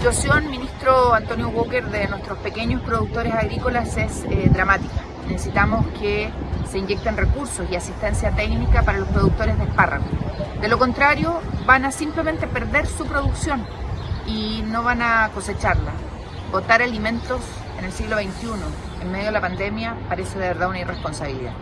situación, ministro Antonio Walker, de nuestros pequeños productores agrícolas es eh, dramática. Necesitamos que se inyecten recursos y asistencia técnica para los productores de espárragos. De lo contrario, van a simplemente perder su producción y no van a cosecharla. Botar alimentos en el siglo XXI, en medio de la pandemia, parece de verdad una irresponsabilidad.